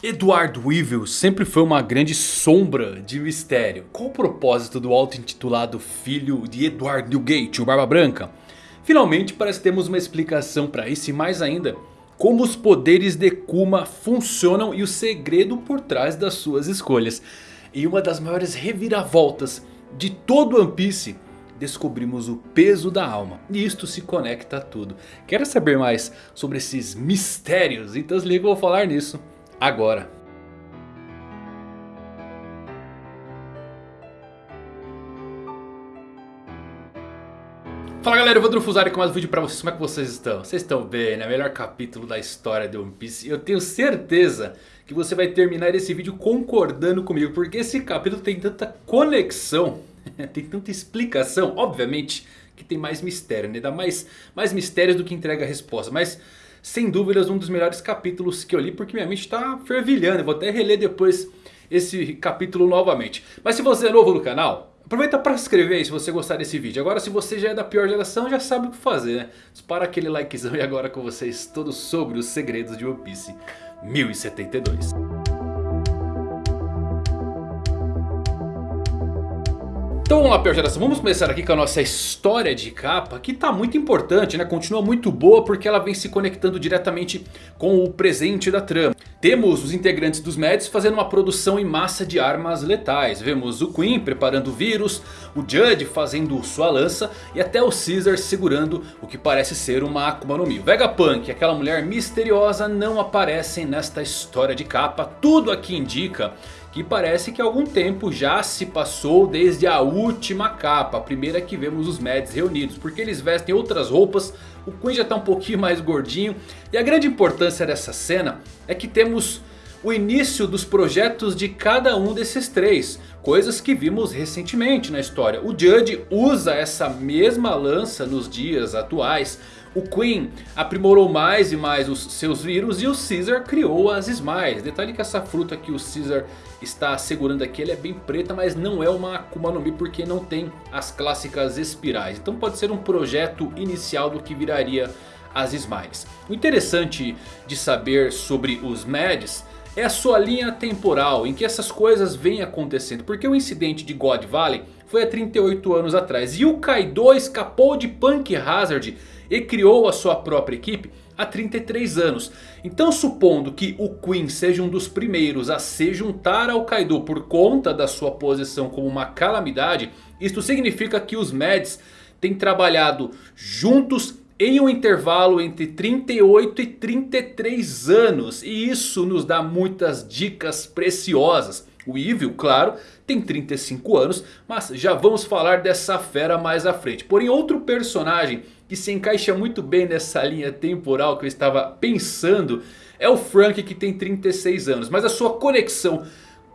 Edward Weevil sempre foi uma grande sombra de mistério. Qual o propósito do auto-intitulado filho de Edward Newgate, o Barba Branca? Finalmente parece que temos uma explicação para isso e mais ainda... Como os poderes de Kuma funcionam e o segredo por trás das suas escolhas. E uma das maiores reviravoltas de todo One Piece descobrimos o peso da alma. E isto se conecta a tudo. Quer saber mais sobre esses mistérios? Então se liga, eu vou falar nisso agora. Fala galera, eu vou Fusari com mais um vídeo pra vocês, como é que vocês estão? Vocês estão bem, né? Melhor capítulo da história de One Piece Eu tenho certeza que você vai terminar esse vídeo concordando comigo Porque esse capítulo tem tanta conexão, tem tanta explicação Obviamente que tem mais mistério, né? Dá mais, mais mistérios do que entrega a resposta Mas sem dúvidas um dos melhores capítulos que eu li porque minha mente está fervilhando. Eu vou até reler depois esse capítulo novamente. Mas se você é novo no canal, aproveita para se inscrever se você gostar desse vídeo. Agora se você já é da pior geração já sabe o que fazer né. Dispara aquele likezão e agora com vocês todos sobre os segredos de One Piece 1072. Então vamos lá, pior geração, vamos começar aqui com a nossa história de capa que está muito importante, né? Continua muito boa porque ela vem se conectando diretamente com o presente da trama. Temos os integrantes dos Mads fazendo uma produção em massa de armas letais. Vemos o Queen preparando o vírus, o Judge fazendo sua lança e até o Caesar segurando o que parece ser uma Akuma no Mi. O Vegapunk e aquela mulher misteriosa não aparecem nesta história de capa. Tudo aqui indica que parece que algum tempo já se passou desde a última capa, a primeira que vemos os Mads reunidos, porque eles vestem outras roupas, o Queen já está um pouquinho mais gordinho, e a grande importância dessa cena é que temos o início dos projetos de cada um desses três. Coisas que vimos recentemente na história. O Judge usa essa mesma lança nos dias atuais. O Queen aprimorou mais e mais os seus vírus e o Caesar criou as Smiles. Detalhe que essa fruta que o Caesar está segurando aqui ela é bem preta, mas não é uma Akuma no Mi porque não tem as clássicas espirais. Então pode ser um projeto inicial do que viraria as Smiles. O interessante de saber sobre os Mads é a sua linha temporal em que essas coisas vêm acontecendo. Porque o incidente de God Valley foi há 38 anos atrás. E o Kaido escapou de Punk Hazard e criou a sua própria equipe há 33 anos. Então supondo que o Queen seja um dos primeiros a se juntar ao Kaido por conta da sua posição como uma calamidade. Isto significa que os Mads têm trabalhado juntos em um intervalo entre 38 e 33 anos. E isso nos dá muitas dicas preciosas. O Evil, claro, tem 35 anos, mas já vamos falar dessa fera mais à frente. Porém, outro personagem que se encaixa muito bem nessa linha temporal que eu estava pensando é o Frank que tem 36 anos. Mas a sua conexão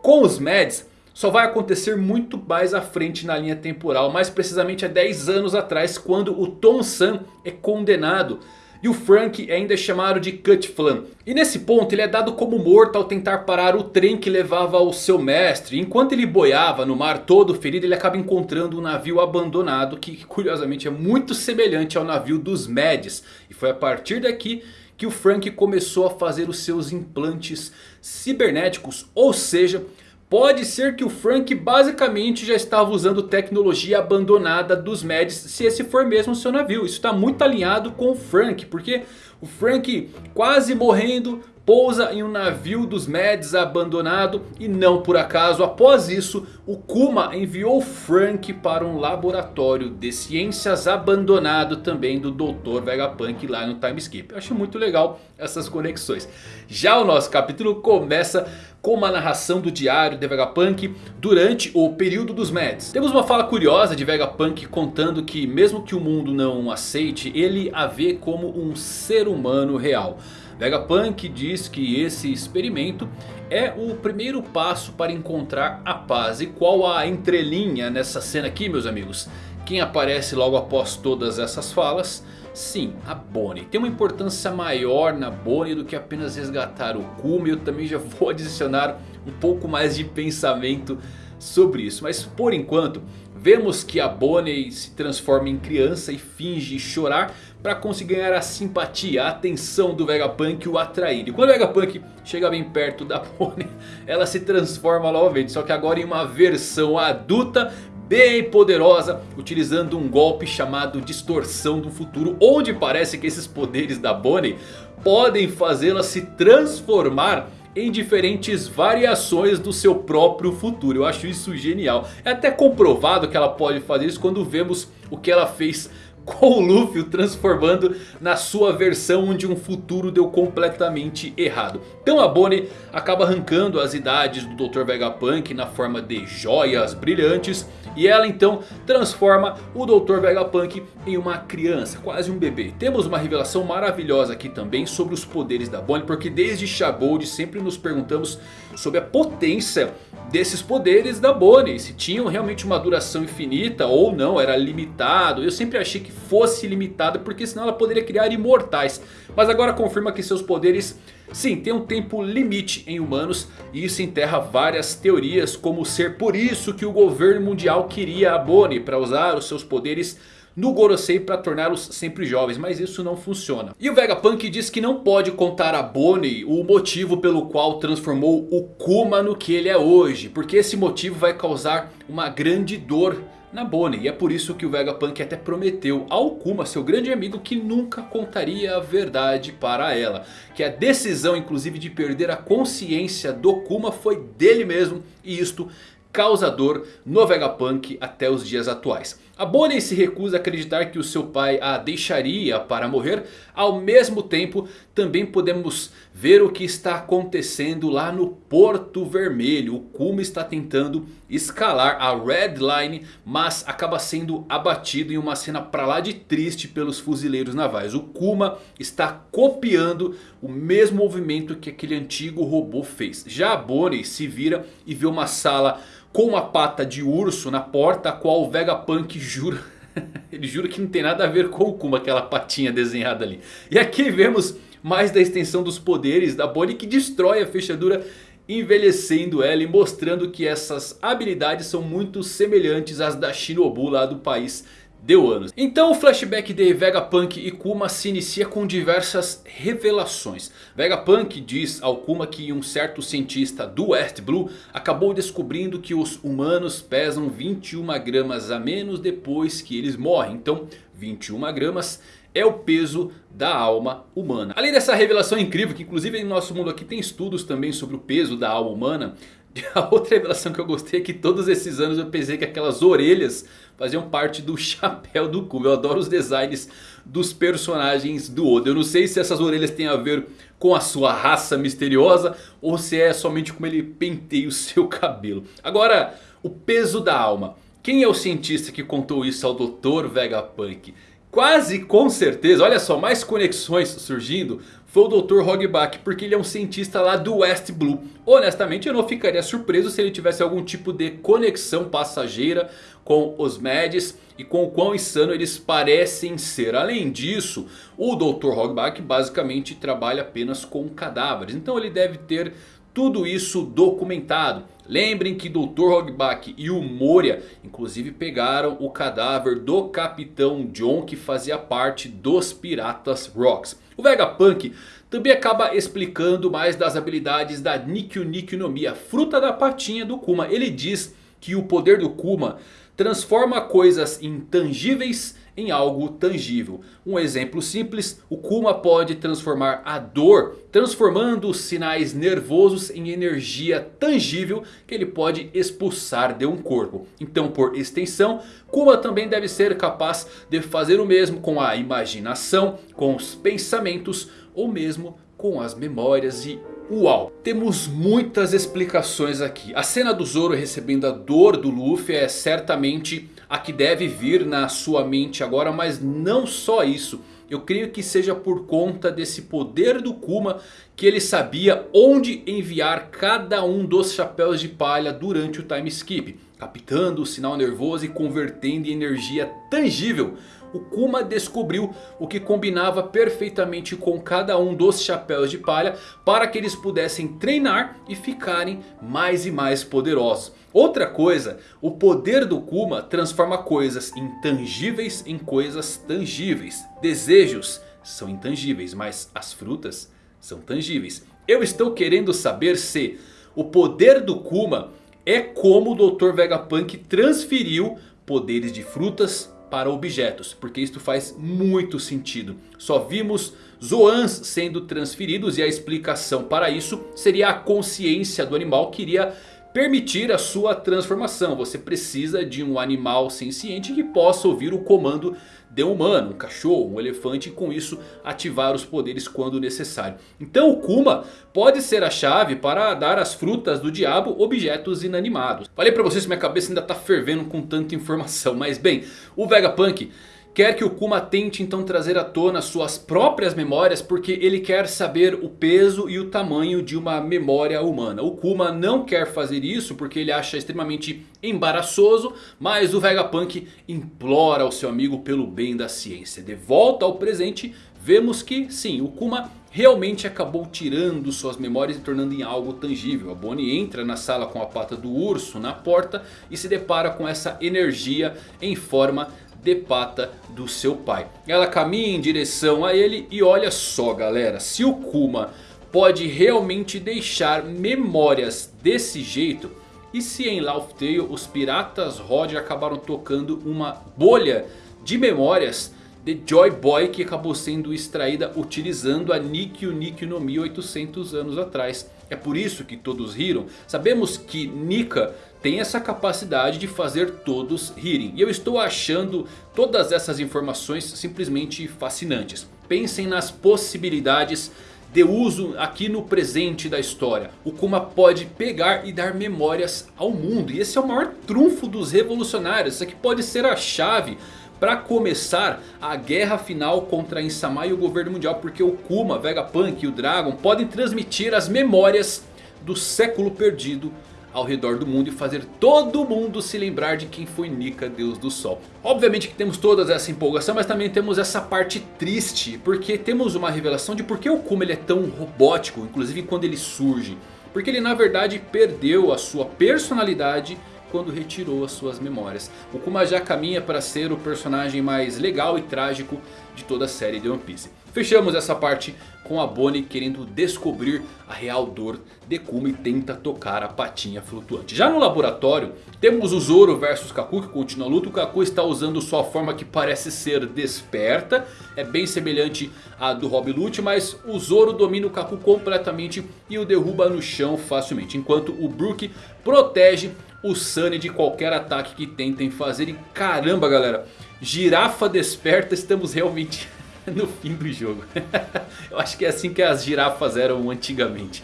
com os Mads só vai acontecer muito mais à frente na linha temporal. Mais precisamente há 10 anos atrás quando o Tom San é condenado e o Frank é ainda chamado de Cut Flan. E nesse ponto ele é dado como morto ao tentar parar o trem que levava ao seu mestre. Enquanto ele boiava no mar todo ferido ele acaba encontrando um navio abandonado que curiosamente é muito semelhante ao navio dos Mads. E foi a partir daqui que o Frank começou a fazer os seus implantes cibernéticos. Ou seja, Pode ser que o Frank basicamente já estava usando tecnologia abandonada dos Mads se esse for mesmo o seu navio. Isso está muito alinhado com o Frank, porque o Frank quase morrendo pousa em um navio dos Mads abandonado e não por acaso após isso o Kuma enviou Frank para um laboratório de ciências abandonado também do Dr. Vegapunk lá no Time Skip. Eu acho muito legal essas conexões. Já o nosso capítulo começa com uma narração do diário de Vegapunk durante o período dos Mads. Temos uma fala curiosa de Vegapunk contando que mesmo que o mundo não aceite, ele a vê como um ser humano real. Vegapunk diz que esse experimento é o primeiro passo para encontrar a paz. E qual a entrelinha nessa cena aqui meus amigos? Quem aparece logo após todas essas falas? Sim, a Bonnie. Tem uma importância maior na Bonnie do que apenas resgatar o Kuma. Eu também já vou adicionar um pouco mais de pensamento sobre isso. Mas por enquanto, Vemos que a Bonnie se transforma em criança e finge chorar para conseguir ganhar a simpatia, a atenção do Vegapunk e o atrair. E quando o Vegapunk chega bem perto da Bonnie, ela se transforma novamente, só que agora em uma versão adulta bem poderosa, utilizando um golpe chamado Distorção do Futuro, onde parece que esses poderes da Bonnie podem fazê-la se transformar em diferentes variações do seu próprio futuro. Eu acho isso genial. É até comprovado que ela pode fazer isso quando vemos o que ela fez com o Luffy o transformando na sua versão onde um futuro deu completamente errado. Então a Bonnie acaba arrancando as idades do Dr. Vegapunk na forma de joias brilhantes. E ela então transforma o Dr. Vegapunk em uma criança, quase um bebê. Temos uma revelação maravilhosa aqui também sobre os poderes da Bonnie. Porque desde Shagold sempre nos perguntamos sobre a potência desses poderes da Bonnie. Se tinham realmente uma duração infinita ou não, era limitado. Eu sempre achei que fosse limitado porque senão ela poderia criar imortais. Mas agora confirma que seus poderes sim têm um tempo limite em humanos. E isso enterra várias teorias como ser por isso que o governo mundial queria a Bonnie para usar os seus poderes no Gorosei para torná-los sempre jovens. Mas isso não funciona. E o Vegapunk diz que não pode contar a Bonnie o motivo pelo qual transformou o Kuma no que ele é hoje. Porque esse motivo vai causar uma grande dor na Bonnie. E é por isso que o Vegapunk até prometeu ao Kuma, seu grande amigo, que nunca contaria a verdade para ela. Que a decisão inclusive de perder a consciência do Kuma foi dele mesmo. E isto causador no Vegapunk até os dias atuais. A Bonnie se recusa a acreditar que o seu pai a deixaria para morrer. Ao mesmo tempo também podemos ver o que está acontecendo lá no Porto Vermelho. O Kuma está tentando escalar a Red Line. Mas acaba sendo abatido em uma cena para lá de triste pelos fuzileiros navais. O Kuma está copiando o mesmo movimento que aquele antigo robô fez. Já a Bonnie se vira e vê uma sala com uma pata de urso na porta. A qual o Vegapunk jura... Ele jura que não tem nada a ver com o Kuma, aquela patinha desenhada ali. E aqui vemos mais da extensão dos poderes da Bonnie que destrói a fechadura envelhecendo ela e mostrando que essas habilidades são muito semelhantes às da Shinobu lá do país deu anos. Então o flashback de Vegapunk e Kuma se inicia com diversas revelações. Vegapunk diz ao Kuma que um certo cientista do West Blue acabou descobrindo que os humanos pesam 21 gramas a menos depois que eles morrem. Então 21 gramas é o peso da alma humana. Além dessa revelação incrível que inclusive em nosso mundo aqui tem estudos também sobre o peso da alma humana. A outra revelação que eu gostei é que todos esses anos eu pensei que aquelas orelhas faziam parte do chapéu do Kuma. Eu adoro os designs dos personagens do Oda. Eu não sei se essas orelhas têm a ver com a sua raça misteriosa ou se é somente como ele penteia o seu cabelo. Agora, o peso da alma. Quem é o cientista que contou isso ao Dr. Vegapunk? Quase com certeza, olha só, mais conexões surgindo foi o Dr. Hogback, porque ele é um cientista lá do West Blue. Honestamente eu não ficaria surpreso se ele tivesse algum tipo de conexão passageira com os Mads e com o quão insano eles parecem ser. Além disso, o Dr. Hogback basicamente trabalha apenas com cadáveres, então ele deve ter tudo isso documentado. Lembrem que Dr. Hogback e o Moria inclusive pegaram o cadáver do Capitão John que fazia parte dos Piratas Rocks. O Vegapunk também acaba explicando mais das habilidades da Nikyu Nikyu no Mi, a fruta da patinha do Kuma. Ele diz que o poder do Kuma transforma coisas intangíveis em algo tangível. Um exemplo simples, o Kuma pode transformar a dor, transformando os sinais nervosos em energia tangível que ele pode expulsar de um corpo. Então por extensão, Kuma também deve ser capaz de fazer o mesmo com a imaginação, com os pensamentos ou mesmo com as memórias e Uau, temos muitas explicações aqui. A cena do Zoro recebendo a dor do Luffy é certamente a que deve vir na sua mente agora. Mas não só isso. Eu creio que seja por conta desse poder do Kuma que ele sabia onde enviar cada um dos chapéus de palha durante o time skip. Captando o sinal nervoso e convertendo em energia tangível o Kuma descobriu o que combinava perfeitamente com cada um dos chapéus de palha. Para que eles pudessem treinar e ficarem mais e mais poderosos. Outra coisa, o poder do Kuma transforma coisas intangíveis em coisas tangíveis. Desejos são intangíveis, mas as frutas são tangíveis. Eu estou querendo saber se o poder do Kuma é como o Dr. Vegapunk transferiu poderes de frutas para objetos. Porque isso faz muito sentido. Só vimos Zoans sendo transferidos e a explicação para isso seria a consciência do animal que iria permitir a sua transformação. Você precisa de um animal senciente que possa ouvir o comando de um humano, um cachorro, um elefante e com isso ativar os poderes quando necessário. Então o Kuma pode ser a chave para dar às frutas do diabo objetos inanimados. Falei pra vocês que minha cabeça ainda está fervendo com tanta informação, mas bem, o Vegapunk Quer que o Kuma tente então trazer à tona suas próprias memórias porque ele quer saber o peso e o tamanho de uma memória humana. O Kuma não quer fazer isso porque ele acha extremamente embaraçoso, mas o Vegapunk implora ao seu amigo pelo bem da ciência. De volta ao presente, vemos que sim, o Kuma realmente acabou tirando suas memórias e tornando em algo tangível. A Bonnie entra na sala com a pata do urso na porta e se depara com essa energia em forma de pata do seu pai. Ela caminha em direção a ele e olha só galera, se o Kuma pode realmente deixar memórias desse jeito... E se em Laugh Tale os piratas Roger acabaram tocando uma bolha de memórias de Joy Boy que acabou sendo extraída utilizando a Nikyu Nikyu no Mi 800 anos atrás. É por isso que todos riram. Sabemos que Nika tem essa capacidade de fazer todos rirem. E eu estou achando todas essas informações simplesmente fascinantes. Pensem nas possibilidades de uso aqui no presente da história. O Kuma pode pegar e dar memórias ao mundo. E esse é o maior trunfo dos revolucionários. Isso aqui pode ser a chave para começar a guerra final contra Insama e o governo mundial. Porque o Kuma, Vegapunk e o Dragon podem transmitir as memórias do século perdido ao redor do mundo e fazer todo mundo se lembrar de quem foi Nika, Deus do Sol. Obviamente que temos toda essa empolgação, mas também temos essa parte triste, porque temos uma revelação de por que o Kuma ele é tão robótico, inclusive quando ele surge. Porque ele na verdade perdeu a sua personalidade quando retirou as suas memórias. O Kuma já caminha para ser o personagem mais legal e trágico de toda a série de One Piece. Fechamos essa parte com a Bonnie querendo descobrir a real dor de Kuma e tenta tocar a patinha flutuante. Já no laboratório temos o Zoro versus Kaku que continua a luta. O Kaku está usando sua forma que parece ser desperta. É bem semelhante à do Rob Lute, mas o Zoro domina o Kaku completamente e o derruba no chão facilmente. Enquanto o Brook protege o Sunny de qualquer ataque que tentem fazer. E caramba galera, girafa desperta, estamos realmente no fim do jogo. Eu acho que é assim que as girafas eram antigamente.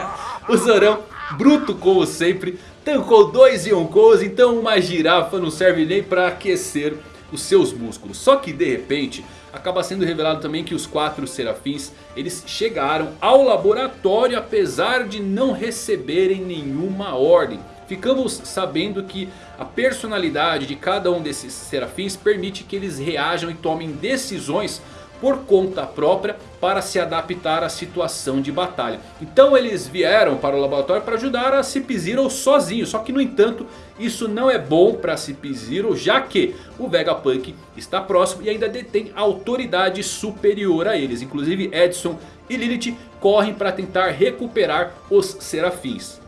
o Zorão, bruto como sempre, tancou dois Yonkous. Então uma girafa não serve nem para aquecer os seus músculos. Só que de repente acaba sendo revelado também que os quatro serafins eles chegaram ao laboratório apesar de não receberem nenhuma ordem. Ficamos sabendo que a personalidade de cada um desses serafins permite que eles reajam e tomem decisões por conta própria para se adaptar à situação de batalha. Então eles vieram para o laboratório para ajudar a Cip-Zero sozinho. Só que no entanto isso não é bom para Cip-Zero já que o Vegapunk está próximo e ainda detém autoridade superior a eles. Inclusive Edson e Lilith correm para tentar recuperar os Serafins.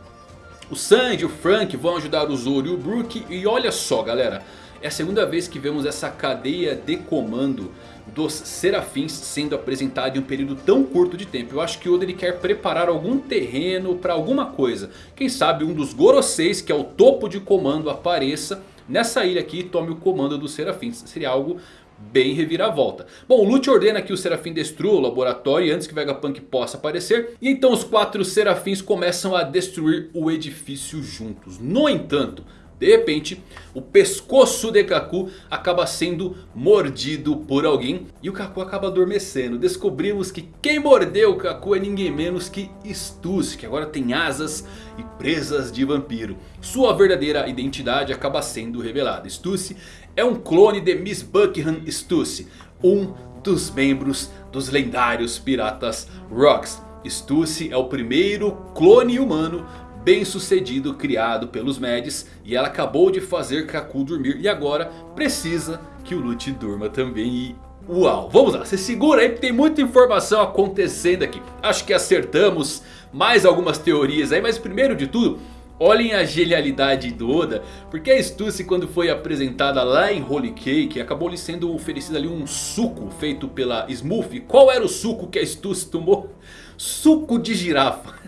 O Sanji o Frank vão ajudar o Zoro e o Brook. E olha só galera. É a segunda vez que vemos essa cadeia de comando dos serafins sendo apresentada em um período tão curto de tempo. Eu acho que o Oda ele quer preparar algum terreno para alguma coisa. Quem sabe um dos Goroseis que é o topo de comando apareça nessa ilha aqui e tome o comando dos serafins. Seria algo bem reviravolta. Bom, o Lute ordena que o Serafim destrua o laboratório antes que o Vegapunk possa aparecer. E então os quatro Serafins começam a destruir o edifício juntos. No entanto, De repente, o pescoço de Kaku acaba sendo mordido por alguém. E o Kaku acaba adormecendo. Descobrimos que quem mordeu o Kaku é ninguém menos que Stussy. Que agora tem asas e presas de vampiro. Sua verdadeira identidade acaba sendo revelada. Stussy é um clone de Miss Buckingham Stussy. Um dos membros dos lendários piratas Rocks. Stussy é o primeiro clone humano bem sucedido criado pelos Mads. E ela acabou de fazer Kaku dormir e agora precisa que o Lute durma também. E uau, vamos lá, se segura aí porque tem muita informação acontecendo aqui. Acho que acertamos mais algumas teorias aí, mas primeiro de tudo... Olhem a genialidade do Oda, porque a Stussy quando foi apresentada lá em Holy Cake acabou lhe sendo oferecido ali um suco feito pela Smooth. Qual era o suco que a Stussy tomou? Suco de girafa.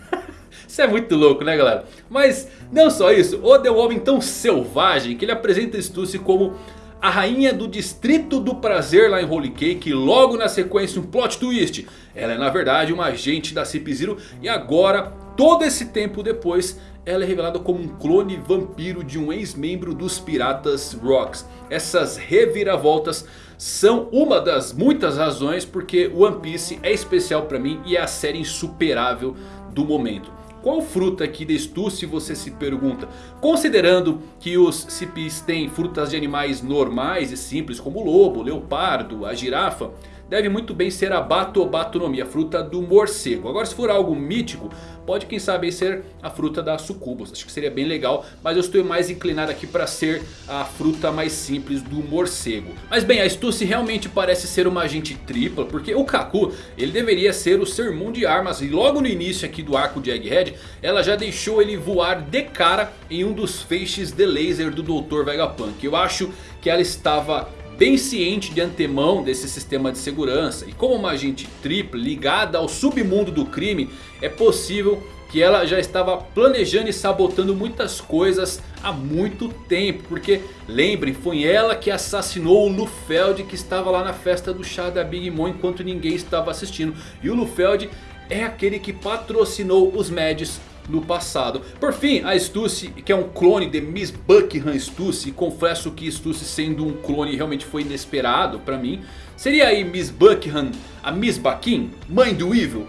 Isso é muito louco né galera? Mas não só isso, Oda é um homem tão selvagem que ele apresenta Stussy como a rainha do distrito do prazer lá em Holy Cake. E logo na sequência um plot twist. Ela é na verdade uma agente da Cip Zero e agora todo esse tempo depois ela é revelada como um clone vampiro de um ex-membro dos Piratas Rocks. Essas reviravoltas são uma das muitas razões porque One Piece é especial para mim e é a série insuperável do momento. Qual fruta aqui de tu se você se pergunta? Considerando que os cipis têm frutas de animais normais e simples como o lobo, o leopardo, a girafa deve muito bem ser a Batobatonomi, a fruta do morcego. Agora se for algo mítico, pode quem sabe ser a fruta da sucubus. Acho que seria bem legal, mas eu estou mais inclinado aqui para ser a fruta mais simples do morcego. Mas bem, a Stussy realmente parece ser uma agente tripla, porque o Kaku, ele deveria ser o sermão de armas. E logo no início aqui do arco de Egghead, ela já deixou ele voar de cara em um dos feixes de laser do Dr. Vegapunk. Eu acho que ela estava bem ciente de antemão desse sistema de segurança. E como uma agente tripla ligada ao submundo do crime, é possível que ela já estava planejando e sabotando muitas coisas há muito tempo. Porque lembrem, foi ela que assassinou o Lufeld que estava lá na festa do chá da Big Mom enquanto ninguém estava assistindo. E o Lufeld é aquele que patrocinou os Mads no passado. Por fim, a Stussy, que é um clone de Miss Buckingham Stussy. Confesso que Stussy sendo um clone realmente foi inesperado pra mim. Seria aí Miss Buckingham a Miss Baquin, mãe do Evil?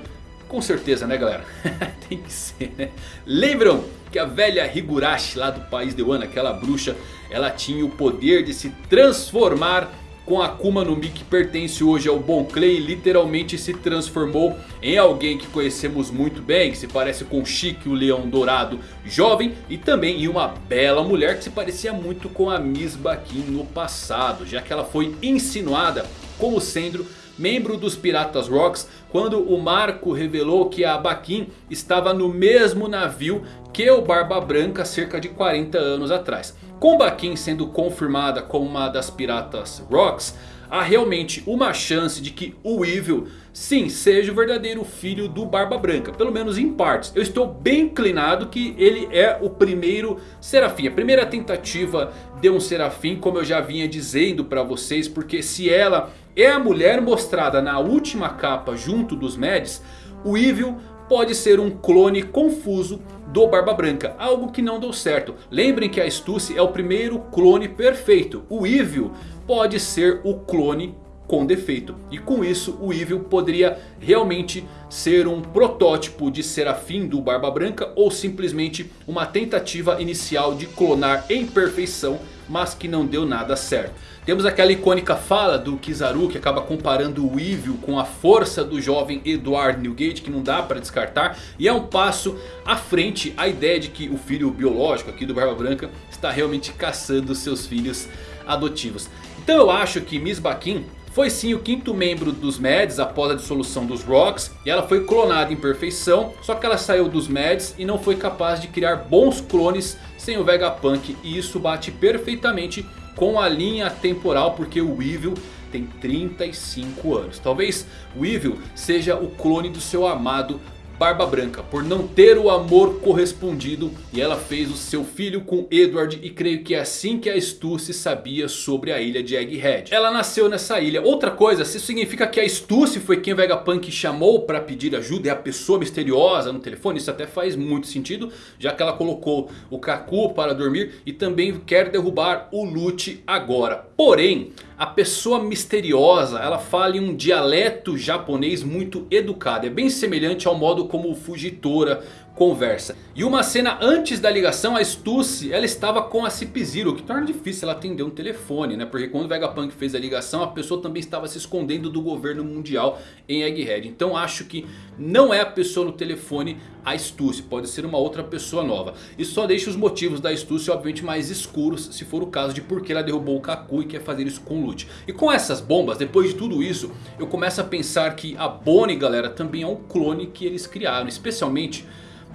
Com certeza né galera? Tem que ser né? Lembram que a velha Higurashi lá do país de Wano, aquela bruxa, ela tinha o poder de se transformar com Akuma no Mi que pertence hoje ao Bon Clay literalmente se transformou em alguém que conhecemos muito bem, que se parece com Chique, o leão dourado jovem e também em uma bela mulher que se parecia muito com a Miss Baquin no passado, já que ela foi insinuada como sendo membro dos Piratas Rocks, quando o Marco revelou que a Baquin estava no mesmo navio que o Barba Branca cerca de 40 anos atrás. Com Baquin sendo confirmada como uma das Piratas Rocks, há realmente uma chance de que o Evil sim seja o verdadeiro filho do Barba Branca. Pelo menos em partes. Eu estou bem inclinado que ele é o primeiro Serafim. A primeira tentativa de um Serafim como eu já vinha dizendo para vocês. Porque se ela é a mulher mostrada na última capa junto dos Mads. O Evil pode ser um clone confuso do Barba Branca. Algo que não deu certo. Lembrem que a Stussy é o primeiro clone perfeito. O Evil pode ser o clone com defeito. E com isso o Evil poderia realmente ser um protótipo de Serafim do Barba Branca. Ou simplesmente uma tentativa inicial de clonar em perfeição. Mas que não deu nada certo. Temos aquela icônica fala do Kizaru que acaba comparando o Evil com a força do jovem Edward Newgate que não dá para descartar. E é um passo à frente a ideia de que o filho biológico aqui do Barba Branca está realmente caçando seus filhos adotivos. Então eu acho que Miss Baquin foi sim o quinto membro dos Mads após a dissolução dos Rocks. E ela foi clonada em perfeição. Só que ela saiu dos Mads e não foi capaz de criar bons clones sem o Vegapunk. E isso bate perfeitamente com a linha temporal porque o Evil tem 35 anos. Talvez o Evil seja o clone do seu amado Barba Branca por não ter o amor correspondido e ela fez o seu filho com Edward e creio que é assim que a Stussy sabia sobre a ilha de Egghead. Ela nasceu nessa ilha. Outra coisa, se significa que a Stussy foi quem Vegapunk chamou para pedir ajuda, é a pessoa misteriosa no telefone, isso até faz muito sentido, já que ela colocou o Kaku para dormir e também quer derrubar o Lute agora. Porém, a pessoa misteriosa, ela fala em um dialeto japonês muito educado. É bem semelhante ao modo como o Fujitora conversa. E uma cena antes da ligação, a Stussy, ela estava com a Cip Zero, o que torna difícil ela atender um telefone, né? Porque quando o Vegapunk fez a ligação, a pessoa também estava se escondendo do governo mundial em Egghead. Então acho que não é a pessoa no telefone a Stussy, pode ser uma outra pessoa nova. E só deixa os motivos da Stussy obviamente mais escuros, se for o caso de por que ela derrubou o Kaku e quer fazer isso com o Lute. E com essas bombas, depois de tudo isso, eu começo a pensar que a Bonnie, galera, também é um clone que eles criaram, especialmente...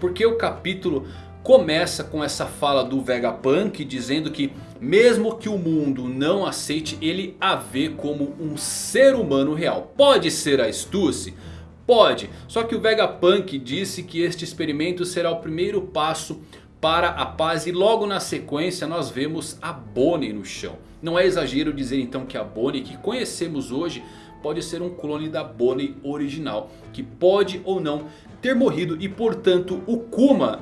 Porque o capítulo começa com essa fala do Vegapunk dizendo que mesmo que o mundo não aceite, ele a vê como um ser humano real. Pode ser a Stussy? Pode, só que o Vegapunk disse que este experimento será o primeiro passo para a paz e logo na sequência nós vemos a Bonnie no chão. Não é exagero dizer então que a Bonnie que conhecemos hoje pode ser um clone da Bonnie original. Que pode ou não ter morrido e portanto o Kuma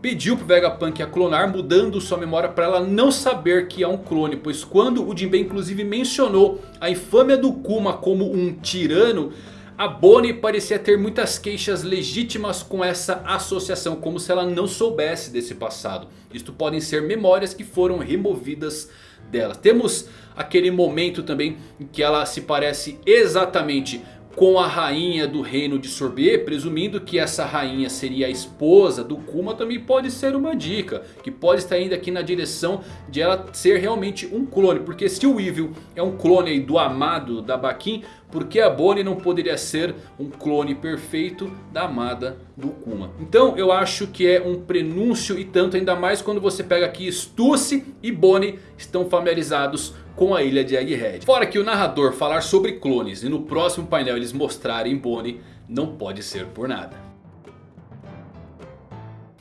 pediu pro Vegapunk a clonar mudando sua memória para ela não saber que é um clone. Pois quando o Jinbei inclusive mencionou a infâmia do Kuma como um tirano... A Bonnie parecia ter muitas queixas legítimas com essa associação, como se ela não soubesse desse passado. Isto podem ser memórias que foram removidas dela. Temos aquele momento também em que ela se parece exatamente com a rainha do reino de Sorbet, presumindo que essa rainha seria a esposa do Kuma, também pode ser uma dica. Que pode estar indo aqui na direção de ela ser realmente um clone. Porque se o Evil é um clone do amado da Bakin, por que a Bonnie não poderia ser um clone perfeito da amada do Kuma? Então eu acho que é um prenúncio e tanto, ainda mais quando você pega aqui Stussy e Bonnie estão familiarizados com a ilha de Egghead. Fora que o narrador falar sobre clones e no próximo painel eles mostrarem Bonnie não pode ser por nada.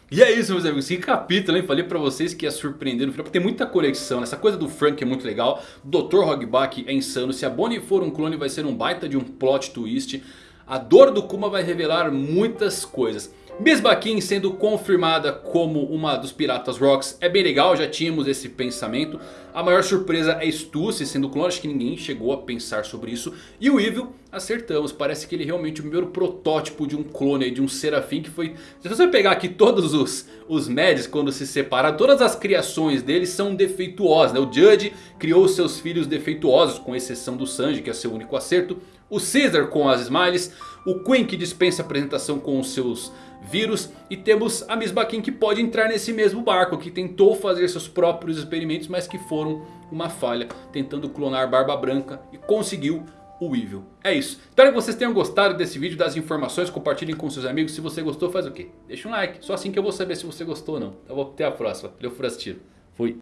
E é isso meus amigos, que capítulo hein, falei pra vocês que ia surpreender no final, porque tem muita conexão, essa coisa do Frank é muito legal, Dr. Hogback é insano, se a Bonnie for um clone vai ser um baita de um plot twist, a dor do Kuma vai revelar muitas coisas. Miss Baquin sendo confirmada como uma dos Piratas Rocks é bem legal, já tínhamos esse pensamento. A maior surpresa é Stussy sendo clone, acho que ninguém chegou a pensar sobre isso. E o Evil, acertamos, parece que ele é realmente o primeiro protótipo de um clone, de um Serafim que foi... Se você pegar aqui todos os, os Mads quando se separaram, todas as criações deles são defeituosas. Né? O Judge criou seus filhos defeituosos, com exceção do Sanji que é seu único acerto. O Caesar com as Smiles, o Queen que dispensa apresentação com os seus vírus. E temos a Miss Baquin que pode entrar nesse mesmo barco. Que tentou fazer seus próprios experimentos. Mas que foram uma falha. Tentando clonar Barba Branca. E conseguiu o Evil. É isso. Espero que vocês tenham gostado desse vídeo. Das informações. Compartilhem com seus amigos. Se você gostou faz o quê? Deixa um like. Só assim que eu vou saber se você gostou ou não. Então vou até a próxima. Valeu por assistir. Fui.